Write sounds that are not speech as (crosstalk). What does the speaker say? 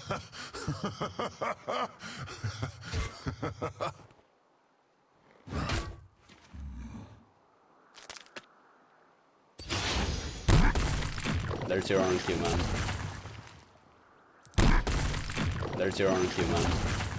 (laughs) There's your own human. man. There's your own human. man.